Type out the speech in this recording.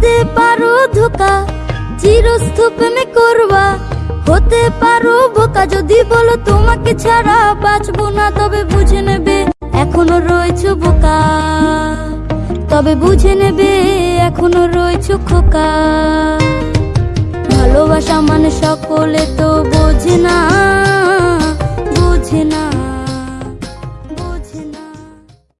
হতে পারো ধোকা, চিরস্তূপ মে করবা। হতে পারো বোকা, যদি বলো তোমাকে ছাড়া বাঁচবো না, তবে বুঝে নেবে এখনও রয়েছো বোকা। তবে বুঝে নেবে এখনও রয়েছো খোকা। ভালোবাসা মানে সকলে তো বোঝে না।